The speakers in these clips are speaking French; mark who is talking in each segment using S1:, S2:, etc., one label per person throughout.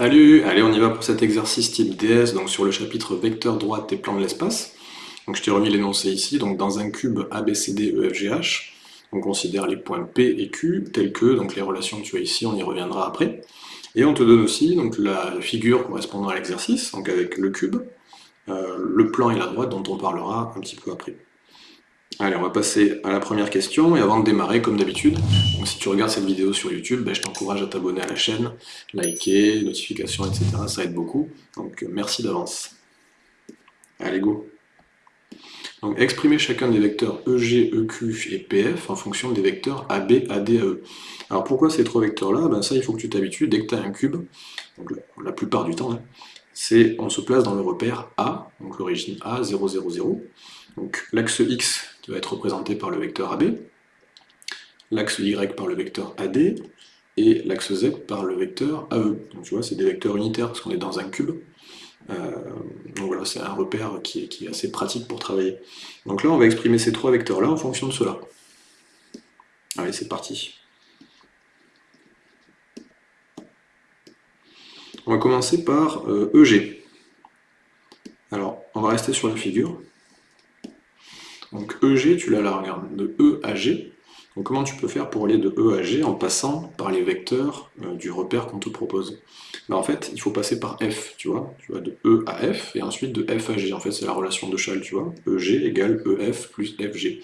S1: Salut Allez, on y va pour cet exercice type DS, donc sur le chapitre vecteur droite et plan de l'espace. Donc je t'ai remis l'énoncé ici, donc dans un cube ABCD EFGH, on considère les points P et Q tels que, donc les relations que tu as ici, on y reviendra après. Et on te donne aussi donc, la figure correspondant à l'exercice, donc avec le cube, euh, le plan et la droite dont on parlera un petit peu après. Allez, on va passer à la première question, et avant de démarrer, comme d'habitude, si tu regardes cette vidéo sur YouTube, ben, je t'encourage à t'abonner à la chaîne, liker, notifications, etc. Ça aide beaucoup, donc euh, merci d'avance. Allez, go donc, exprimer chacun des vecteurs EG, EQ et PF en fonction des vecteurs AB, AD, AE. Alors pourquoi ces trois vecteurs-là? Ben Ça, il faut que tu t'habitues, dès que tu as un cube, donc la, plupart du temps, hein, c'est on se place dans le repère A, donc l'origine A, 0, 0, 0. Donc l'axe X qui va être représenté par le vecteur AB, l'axe Y par le vecteur AD, et l'axe Z par le vecteur AE. Donc tu vois, c'est des vecteurs unitaires parce qu'on est dans un cube. Euh, donc voilà, c'est un repère qui est, assez pratique pour travailler. Donc là, on va exprimer ces trois vecteurs-là en fonction de cela. Allez, c'est parti. On va commencer par EG. Euh, e Alors, on va rester sur la figure. Donc EG, tu l'as là, regarde, de E à G. Donc comment tu peux faire pour aller de E à G en passant par les vecteurs euh, du repère qu'on te propose? Ben, En fait, il faut passer par F, tu vois. Tu vas de E à F, et ensuite de F à G. En fait, c'est la relation de Chal, tu vois. EG égale EF plus FG.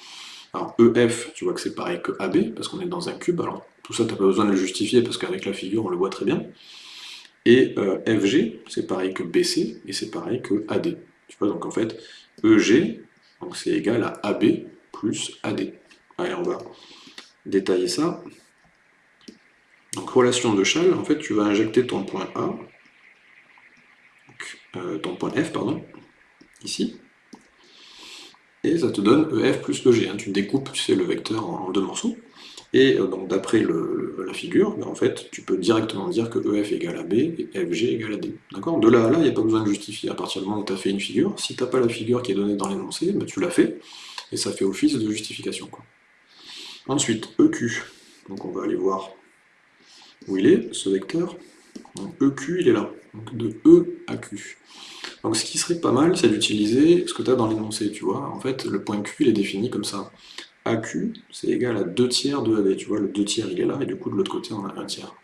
S1: Alors EF, tu vois que c'est pareil que AB, parce qu'on est dans un cube. Alors tout ça, tu n'as pas besoin de le justifier, parce qu'avec la figure, on le voit très bien. Et euh, FG, c'est pareil que BC, et c'est pareil que AD. Tu vois, donc en fait, EG, c'est égal à AB plus AD. Allez, on va détailler ça. Donc relation de Chal, en fait, tu vas injecter ton point A, euh, ton point F, pardon, ici, et ça te donne EF plus EG. Hein. Tu découpes, tu le vecteur en deux morceaux. Et euh, donc d'après la figure, ben, en fait, tu peux directement dire que EF égale à B et FG égale à D. D'accord? De là à là, il n'y a pas besoin de justifier à partir du moment où tu as fait une figure. Si tu n'as pas la figure qui est donnée dans l'énoncé, ben, tu l'as fait, et ça fait office de justification. Ensuite, EQ. Donc on va aller voir où il est, ce vecteur. Donc EQ, il est là. Donc de E à Q. Donc ce qui serait pas mal, c'est d'utiliser ce que tu as dans l'énoncé, tu vois. En fait, le point Q, il est défini comme ça. AQ, c'est égal à 2 tiers de AD. Tu vois, le 2 tiers, il est là, et du coup, de l'autre côté, on a 1 tiers.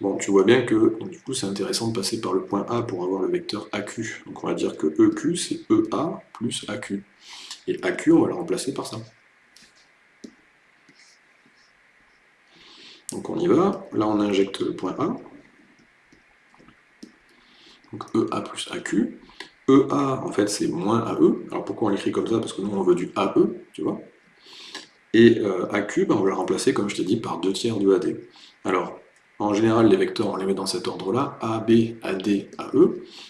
S1: Bon, tu vois bien que, du coup, c'est intéressant de passer par le point A pour avoir le vecteur AQ. Donc on va dire que EQ, c'est EA plus AQ. Et AQ, on va le remplacer par ça. Donc on y va. Là, on injecte le point A. Donc EA plus AQ. EA, en fait, c'est moins AE. Alors pourquoi on l'écrit comme ça? Parce que nous, on veut du AE, tu vois. Et euh, AQ, on va le remplacer, comme je t'ai dit, par 2 tiers de AD. Alors, en général, les vecteurs, on les met dans cet ordre-là, AB, AD, AE.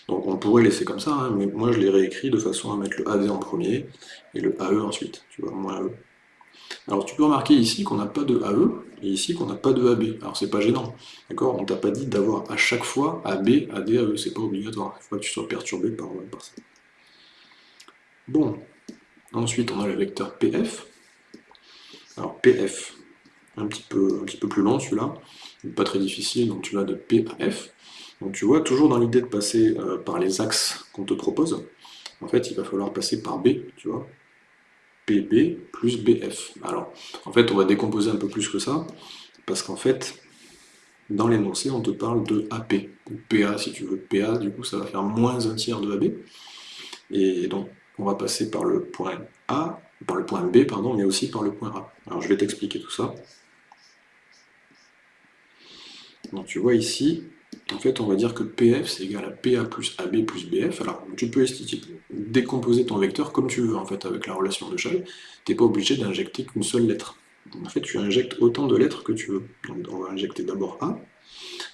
S1: Donc on pourrait laisser comme ça, hein, mais moi je les réécris de façon à mettre le AD en premier, et le AE ensuite, tu vois, moins AE. Alors tu peux remarquer ici qu'on n'a pas de AE, et ici qu'on n'a pas de AB. Alors c'est pas gênant, d'accord? On t'a pas dit d'avoir à chaque fois AB, AD, AE, c'est pas obligatoire, il faut pas que tu sois perturbé par, par ça. Bon, ensuite on a le vecteur PF, alors PF, un petit peu, plus long celui-là, pas très difficile, donc tu vas de P à F. Donc tu vois, toujours dans l'idée de passer euh, par les axes qu'on te propose, en fait il va falloir passer par B, tu vois, PB plus BF. Alors, en fait, on va décomposer un peu plus que ça, parce qu'en fait, dans l'énoncé, on te parle de AP, ou PA si tu veux. PA, du coup, ça va faire moins un tiers de AB. Et donc, on va passer par le point A, par le point B, pardon, mais aussi par le point A. Alors je vais t'expliquer tout ça. Donc tu vois ici, en fait on va dire que PF c'est égal à PA plus AB plus BF. Alors tu peux décomposer ton vecteur comme tu veux en fait avec la relation de Chal. Tu n'es pas obligé d'injecter qu'une seule lettre. En fait tu injectes autant de lettres que tu veux. Donc on va injecter d'abord A.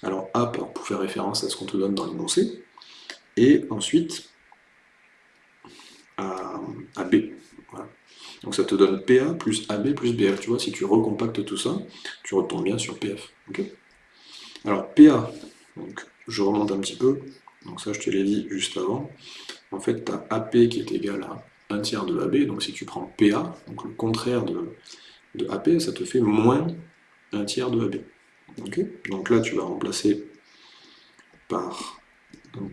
S1: Alors A pour faire référence à ce qu'on te donne dans l'énoncé. Et ensuite à, B. Donc ça te donne PA plus AB plus BF. Tu vois, si tu recompactes tout ça, tu retombes bien sur PF. Alors PA, je remonte un petit peu. Donc ça, je te l'ai dit juste avant. En fait, tu as AP qui est égal à 1 tiers de AB. Donc si tu prends PA, donc le contraire de, AP, ça te fait moins 1 tiers de AB. donc là, tu vas remplacer par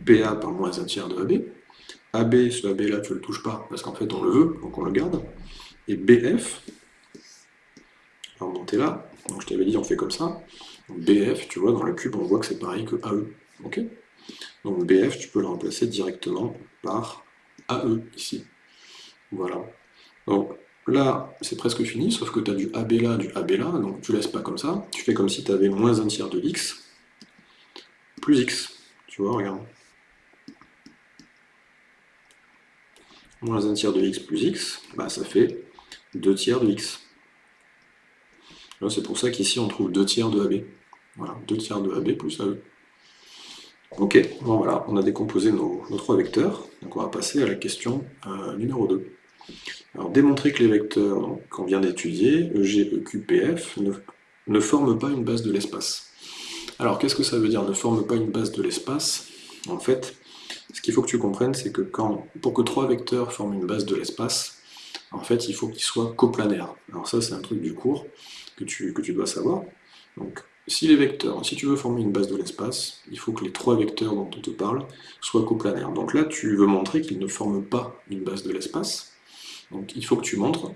S1: PA par moins un tiers de AB. AB, ce AB là, tu le touches pas, parce qu'en fait on le veut, donc on le garde. Et BF, on va remonter là, donc je t'avais dit on fait comme ça. BF, tu vois, dans le cube, on voit que c'est pareil que AE. donc BF, tu peux le remplacer directement par AE ici. Voilà. Donc là, c'est presque fini, sauf que tu as du AB là, du AB là, donc tu laisses pas comme ça. Tu fais comme si tu avais moins un tiers de x, plus x. Tu vois, regarde. Moins un tiers de x plus x, bah, ça fait 2 tiers de x. C'est pour ça qu'ici on trouve 2 tiers de AB. Voilà, 2 tiers de AB plus AE. Ok, bon voilà, on a décomposé nos, trois vecteurs, donc on va passer à la question euh, numéro 2. Alors démontrer que les vecteurs qu'on vient d'étudier, EG, EQ, PF, ne, ne forment pas une base de l'espace. Alors qu'est-ce que ça veut dire ne forment pas une base de l'espace? En fait, ce qu'il faut que tu comprennes, c'est que quand, pour que trois vecteurs forment une base de l'espace, en fait, il faut qu'ils soient coplanaires. Alors ça, c'est un truc du cours que tu, que tu dois savoir. Donc, si les vecteurs, si tu veux former une base de l'espace, il faut que les trois vecteurs dont on te parle soient coplanaires. Donc là, tu veux montrer qu'ils ne forment pas une base de l'espace. Donc il faut que tu montres.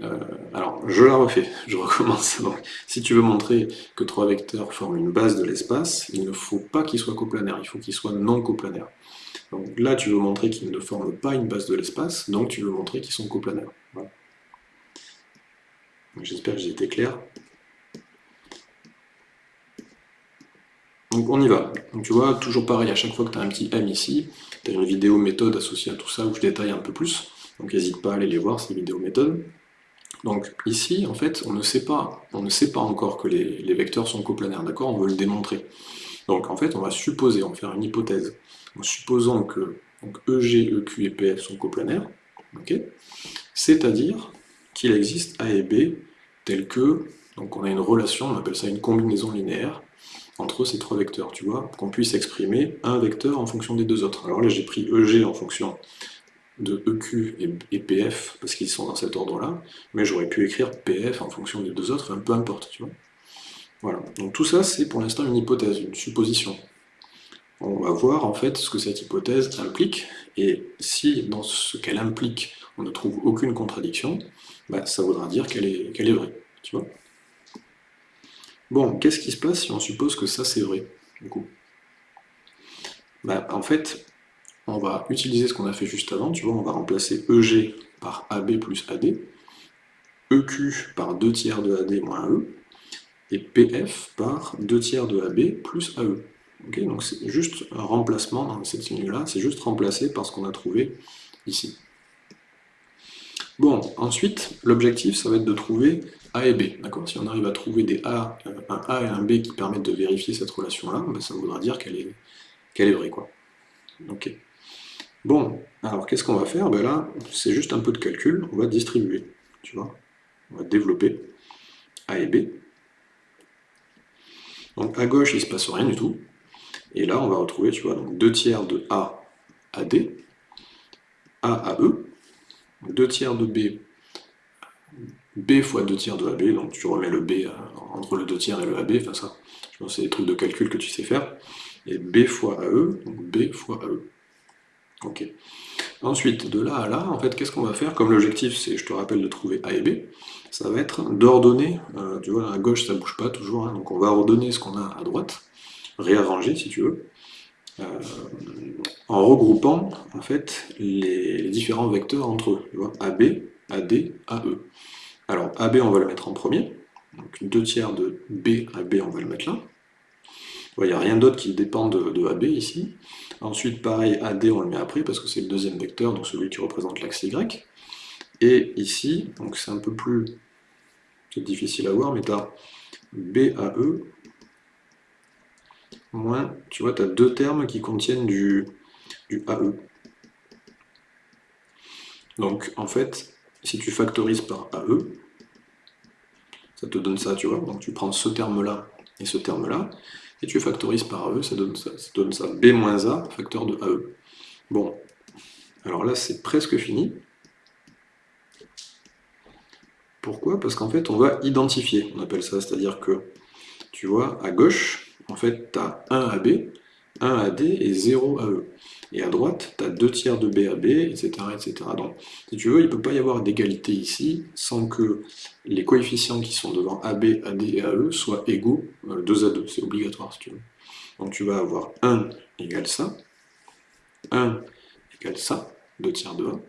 S1: Euh, alors, je la refais, je recommence. Si tu veux montrer que trois vecteurs forment une base de l'espace, il ne faut pas qu'ils soient coplanaires, il faut qu'ils soient non coplanaires. Donc là, tu veux montrer qu'ils ne forment pas une base de l'espace, donc tu veux montrer qu'ils sont coplanaires. J'espère que j'ai été clair. Donc on y va. Donc tu vois, toujours pareil, à chaque fois que tu as un petit M ici, tu as une vidéo méthode associée à tout ça où je détaille un peu plus. Donc n'hésite pas à aller les voir, ces vidéos méthodes. Donc ici, en fait, on ne sait pas, on ne sait pas encore que les, vecteurs sont coplanaires, d'accord? On veut le démontrer. Donc en fait, on va supposer, on va faire une hypothèse. En supposant que EG, EQ et PF sont coplanaires, c'est-à-dire qu'il existe A et B tel que, donc on a une relation, on appelle ça une combinaison linéaire, entre ces trois vecteurs, tu vois, qu'on puisse exprimer un vecteur en fonction des deux autres. Alors là, j'ai pris EG en fonction de EQ et, PF, parce qu'ils sont dans cet ordre-là, mais j'aurais pu écrire PF en fonction des deux autres, peu importe, tu vois. Voilà, donc tout ça, c'est pour l'instant une hypothèse, une supposition. On va voir en fait ce que cette hypothèse implique, et si dans ce qu'elle implique, on ne trouve aucune contradiction, bah, ça voudra dire qu'elle est, vraie, tu vois? Bon, qu'est-ce qui se passe si on suppose que ça c'est vrai, du coup? Bah, En fait, on va utiliser ce qu'on a fait juste avant, tu vois, on va remplacer EG par AB plus AD, EQ par 2 tiers de AD moins AE, et PF par 2 tiers de AB plus AE. donc c'est juste un remplacement dans cette ligne-là, c'est juste remplacé par ce qu'on a trouvé ici. Bon, ensuite, l'objectif, ça va être de trouver A et B. D'accord? Si on arrive à trouver des A, un A et un B qui permettent de vérifier cette relation-là, ben, ça voudra dire qu'elle est, est vraie. Quoi. Bon, alors qu'est-ce qu'on va faire? Ben Là, c'est juste un peu de calcul, on va distribuer. Tu vois? On va développer A et B. Donc à gauche, il ne se passe rien du tout. Et là, on va retrouver, tu vois, donc 2 tiers de A à D, A à E, 2 tiers de B, B fois 2 tiers de AB, donc tu remets le B euh, entre le 2 tiers et le AB, enfin ça, je pense c'est des trucs de calcul que tu sais faire, et B fois AE, donc B fois AE. Ok. Ensuite, de là à là, en fait, qu'est-ce qu'on va faire Comme l'objectif, c'est, je te rappelle, de trouver A et B, ça va être d'ordonner, euh, tu vois, à gauche, ça bouge pas toujours, hein, donc on va ordonner ce qu'on a à droite, réarranger, si tu veux, euh, en regroupant en fait les, différents vecteurs entre eux. Tu vois, AB, AD, AE. Alors AB on va le mettre en premier, donc 2 tiers de B à B on va le mettre là. Il n'y a rien d'autre qui dépend de, AB ici. Ensuite pareil AD on le met après parce que c'est le deuxième vecteur, donc celui qui représente l'axe Y. Et ici, donc c'est un peu plus difficile à voir, mais tu as BAE moins, tu vois, tu as deux termes qui contiennent du, AE. Donc, en fait, si tu factorises par AE, ça te donne ça, tu vois. Donc, tu prends ce terme-là et ce terme-là, et tu factorises par AE, ça donne ça. Ça donne ça. B moins A, facteur de AE. Bon, alors là, c'est presque fini. Pourquoi? Parce qu'en fait, on va identifier, on appelle ça, c'est-à-dire que, tu vois, à gauche, en fait, tu as 1 AB, 1 à D et 0 à E. Et à droite, tu as 2 tiers de B à B, etc., etc. Donc, si tu veux, il ne peut pas y avoir d'égalité ici sans que les coefficients qui sont devant AB, AD et AE soient égaux 2 euh, à 2. C'est obligatoire, si tu veux. Donc tu vas avoir 1 égale ça, 1 égale ça, 2 tiers de 1,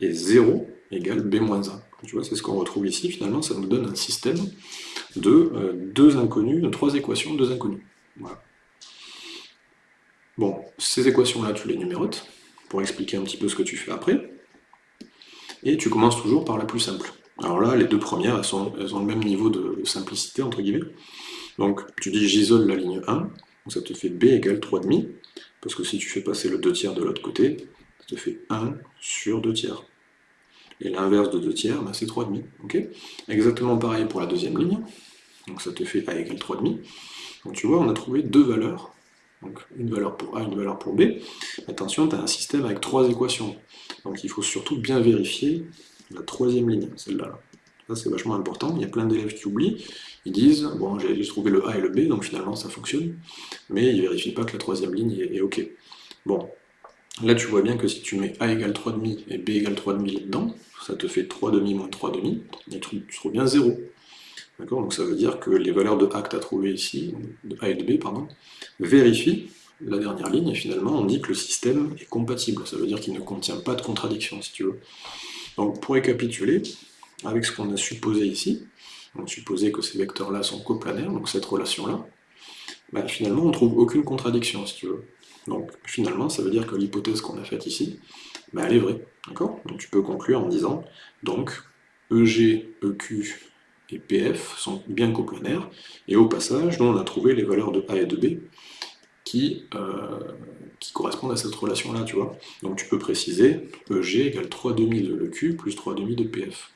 S1: et 0 égale B-1. Tu vois, c'est ce qu'on retrouve ici, finalement, ça nous donne un système de euh, deux inconnus, de trois équations, deux inconnus. Voilà. Bon, ces équations-là, tu les numérotes, pour expliquer un petit peu ce que tu fais après, et tu commences toujours par la plus simple. Alors là, les deux premières, elles, ont le même niveau de simplicité, entre guillemets. Donc, tu dis j'isole la ligne 1, donc ça te fait b égale 3,5, parce que si tu fais passer le 2 tiers de l'autre côté, ça te fait 1 sur 2 tiers. Et l'inverse de 2 tiers, ben, c'est 3,5. ok? Exactement pareil pour la deuxième ligne, donc ça te fait a égale 3,5. Donc tu vois, on a trouvé deux valeurs donc une valeur pour A, une valeur pour B. Attention, tu as un système avec trois équations. Donc il faut surtout bien vérifier la troisième ligne, celle-là. Ça c'est vachement important, il y a plein d'élèves qui oublient, ils disent, bon j'ai juste trouvé le A et le B, donc finalement ça fonctionne, mais ils ne vérifient pas que la troisième ligne est, OK. Bon, là tu vois bien que si tu mets A égale 3,5 et B égale 3,5 dedans, ça te fait 3,5 moins 3,5, et tu, tu trouves bien 0. D'accord Donc ça veut dire que les valeurs de A que tu as trouvées ici, de A et de B, pardon, vérifient la dernière ligne, et finalement on dit que le système est compatible. Ça veut dire qu'il ne contient pas de contradiction, si tu veux. Donc pour récapituler, avec ce qu'on a supposé ici, on supposait que ces vecteurs-là sont coplanaires, donc cette relation-là, bah, finalement on ne trouve aucune contradiction, si tu veux. Donc finalement, ça veut dire que l'hypothèse qu'on a faite ici, bah, elle est vraie. D'accord? Donc tu peux conclure en disant, donc, EG, EQ et PF sont bien coplanaires, et au passage, nous on a trouvé les valeurs de A et de B qui, euh, correspondent à cette relation-là, tu vois. Donc tu peux préciser EG égale 3 demi de l'EQ plus 3 demi de PF.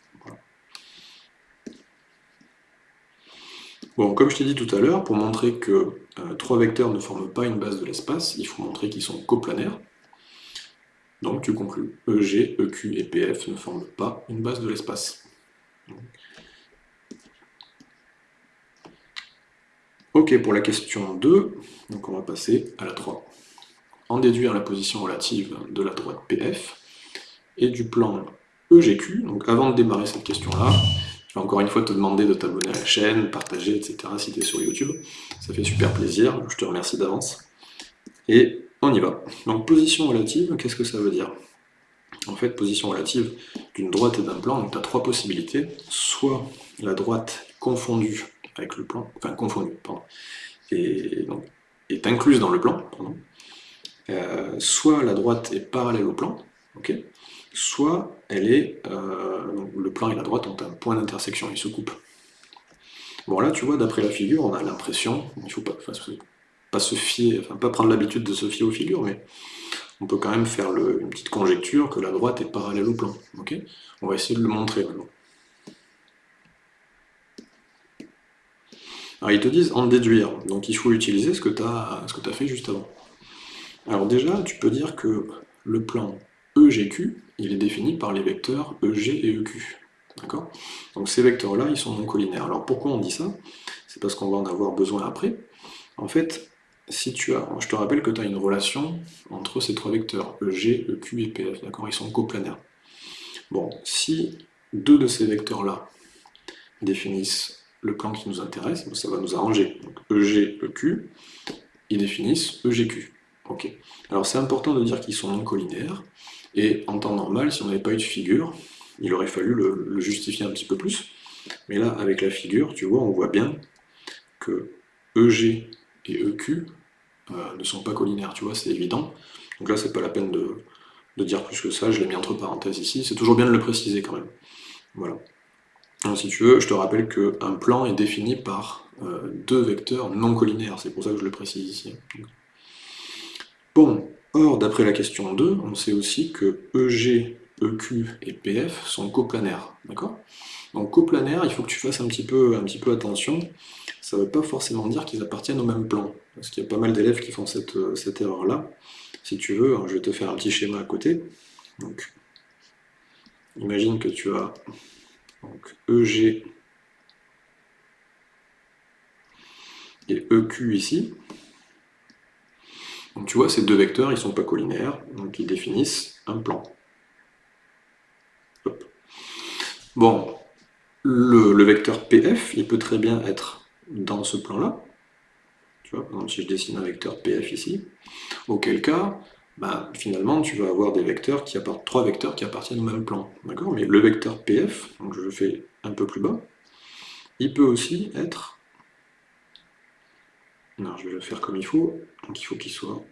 S1: Bon, comme je t'ai dit tout à l'heure, pour montrer que euh, trois vecteurs ne forment pas une base de l'espace, il faut montrer qu'ils sont coplanaires. Donc tu conclus, EG, EQ et PF ne forment pas une base de l'espace. Ok pour la question 2, donc on va passer à la 3. En déduire la position relative de la droite PF et du plan EGQ, donc avant de démarrer cette question-là, je vais encore une fois te demander de t'abonner à la chaîne, partager, etc. si tu es sur YouTube. Ça fait super plaisir, je te remercie d'avance. Et on y va. Donc position relative, qu'est-ce que ça veut dire? En fait, position relative d'une droite et d'un plan, donc tu as trois possibilités. Soit la droite confondue avec le plan, enfin confondue, pardon, et donc est incluse dans le plan, pardon. Euh, soit la droite est parallèle au plan, ok, soit elle est, euh, le plan et la droite ont un point d'intersection, ils se coupent. Bon là, tu vois, d'après la figure, on a l'impression, il ne faut pas, pas se fier, enfin pas prendre l'habitude de se fier aux figures, mais on peut quand même faire une petite conjecture que la droite est parallèle au plan. on va essayer de le montrer maintenant. Alors ils te disent en déduire, donc il faut utiliser ce que tu as, fait juste avant. Alors déjà, tu peux dire que le plan EGQ, il est défini par les vecteurs EG et EQ. D'accord? Donc ces vecteurs-là, ils sont non collinaires. Alors pourquoi on dit ça? C'est parce qu'on va en avoir besoin après. En fait, si tu as, je te rappelle que tu as une relation entre ces trois vecteurs, EG, EQ et PF, d'accord? Ils sont coplanaires. Bon, si deux de ces vecteurs-là définissent le plan qui nous intéresse, ça va nous arranger. Donc EG, EQ, ils définissent EGQ. Ok. Alors c'est important de dire qu'ils sont non collinaires, et en temps normal, si on n'avait pas eu de figure, il aurait fallu le, justifier un petit peu plus. Mais là, avec la figure, tu vois, on voit bien que EG et EQ euh, ne sont pas collinaires, tu vois, c'est évident. Donc là, c'est pas la peine de dire plus que ça, je l'ai mis entre parenthèses ici, c'est toujours bien de le préciser quand même. Voilà si tu veux, je te rappelle qu'un plan est défini par euh, deux vecteurs non collinaires, c'est pour ça que je le précise ici. Bon, or, d'après la question 2, on sait aussi que EG, EQ et PF sont coplanaires, d'accord? Donc coplanaires, il faut que tu fasses un petit peu, un petit peu attention, ça ne veut pas forcément dire qu'ils appartiennent au même plan, parce qu'il y a pas mal d'élèves qui font cette, euh, cette erreur-là. Si tu veux, je vais te faire un petit schéma à côté. Donc, imagine que tu as donc EG et EQ ici. Donc tu vois, ces deux vecteurs, ils ne sont pas collinéaires, donc ils définissent un plan. Bon, le, vecteur PF, il peut très bien être dans ce plan-là. Tu vois, si je dessine un vecteur PF ici, auquel cas, bah, finalement, tu vas avoir des vecteurs qui apportent trois vecteurs qui appartiennent au même plan. D'accord? Mais le vecteur PF, donc je le fais un peu plus bas, il peut aussi être... Non, je vais le faire comme il faut, donc il faut qu'il soit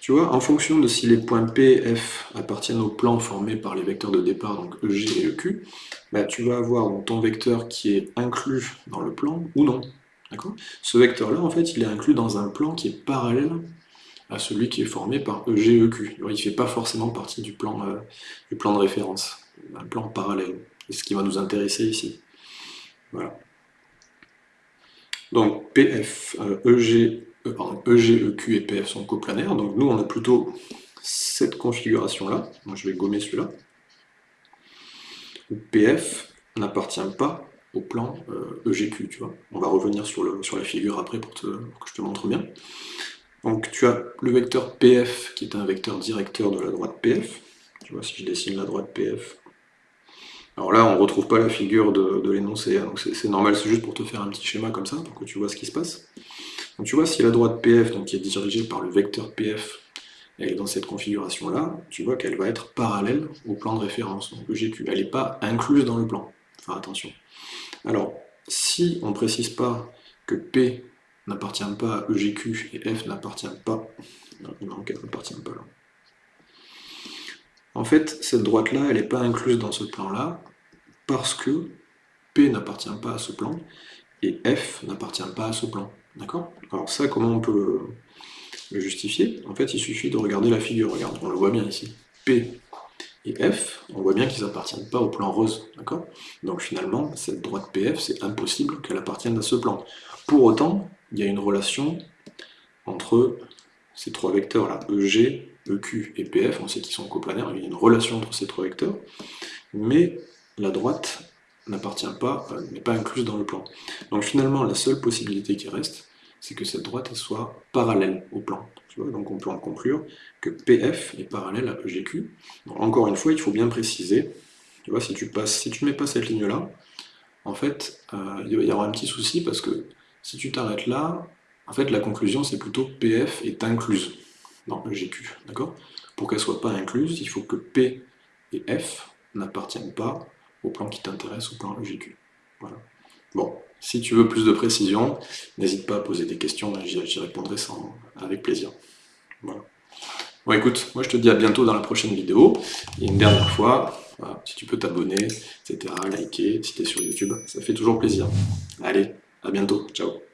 S1: Tu vois, en fonction de si les points P et F appartiennent au plan formé par les vecteurs de départ, donc EG et EQ, bah, tu vas avoir ton vecteur qui est inclus dans le plan ou non. Ce vecteur-là, en fait, il est inclus dans un plan qui est parallèle à celui qui est formé par EG et EQ. il ne fait pas forcément partie du plan, euh, du plan de référence, un plan parallèle. C'est ce qui va nous intéresser ici. Voilà. Donc PF, EG, euh, pardon, EG, EQ et PF sont coplanaires, donc nous on a plutôt cette configuration-là, moi je vais gommer celui-là, PF n'appartient pas au plan EGQ, euh, e tu vois. On va revenir sur, la figure après pour, que je te montre bien. Donc tu as le vecteur PF qui est un vecteur directeur de la droite PF, tu vois, si je dessine la droite PF, alors là, on ne retrouve pas la figure de, l'énoncé, hein, donc c'est normal, c'est juste pour te faire un petit schéma comme ça, pour que tu vois ce qui se passe. Donc tu vois, si la droite PF, donc qui est dirigée par le vecteur PF, est dans cette configuration-là, tu vois qu'elle va être parallèle au plan de référence, donc EGQ. Elle n'est pas incluse dans le plan, faire attention. Alors, si on ne précise pas que P n'appartient pas à EGQ et F n'appartient pas... Non, n'appartient pas là. En fait, cette droite-là, elle n'est pas incluse dans ce plan-là, parce que P n'appartient pas à ce plan, et F n'appartient pas à ce plan. D'accord? Alors ça, comment on peut le justifier? En fait, il suffit de regarder la figure. Regarde, on le voit bien ici. P et F, on voit bien qu'ils n'appartiennent pas au plan rose. Donc finalement, cette droite PF, c'est impossible qu'elle appartienne à ce plan. Pour autant, il y a une relation entre ces trois vecteurs-là, EG, EQ et PF, on sait qu'ils sont coplanaires, il y a une relation entre ces trois vecteurs, mais la droite n'appartient pas, euh, n'est pas incluse dans le plan. Donc finalement, la seule possibilité qui reste, c'est que cette droite soit parallèle au plan. Donc on peut en conclure que PF est parallèle à EGQ. encore une fois, il faut bien préciser, tu si tu ne mets pas cette ligne-là, en fait, euh, il y avoir un petit souci parce que si tu t'arrêtes là, en fait, la conclusion, c'est plutôt PF est incluse dans EGQ, Pour qu'elle ne soit pas incluse, il faut que P et F n'appartiennent pas au plan qui t'intéresse, au plan EGQ. Voilà. Bon, si tu veux plus de précision, n'hésite pas à poser des questions, j'y répondrai sans, avec plaisir. Voilà. Bon écoute, moi je te dis à bientôt dans la prochaine vidéo, et une dernière fois, si tu peux t'abonner, etc., liker, si tu es sur YouTube, ça fait toujours plaisir. Allez, à bientôt, ciao